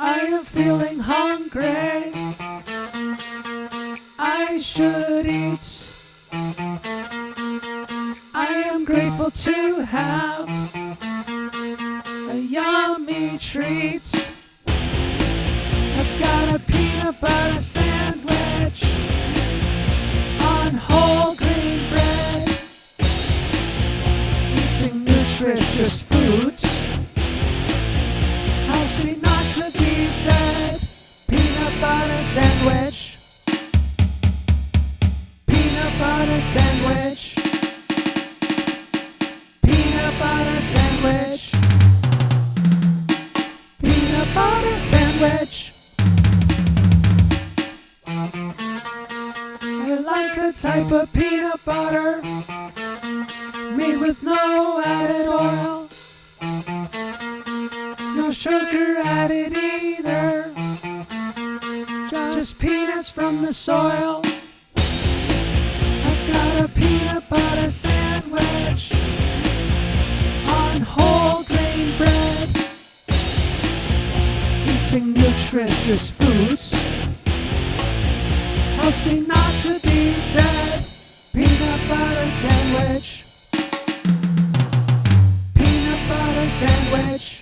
I am feeling hungry. I should eat. I am grateful to have a yummy treat. I've got a peanut butter sandwich on whole grain bread. Eating nutritious sandwich. Peanut butter sandwich. Peanut butter sandwich. Peanut butter sandwich. I like a type of peanut butter made with no added oil. No sugar added. Just peanuts from the soil. I've got a peanut butter sandwich on whole grain bread. Eating nutritious foods helps me not to be dead. Peanut butter sandwich. Peanut butter sandwich.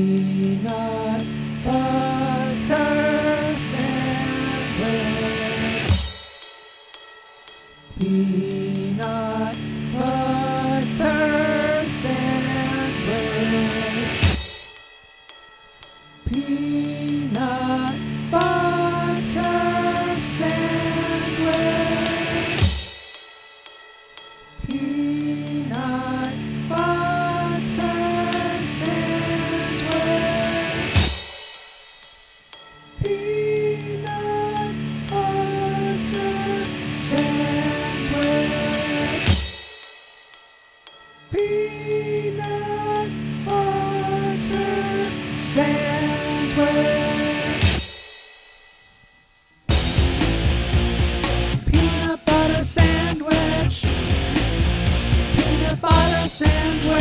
Peanut butter sandwich. Peanut butter sandwich. Peanut butter sandwich. Peanut butter sandwich. sand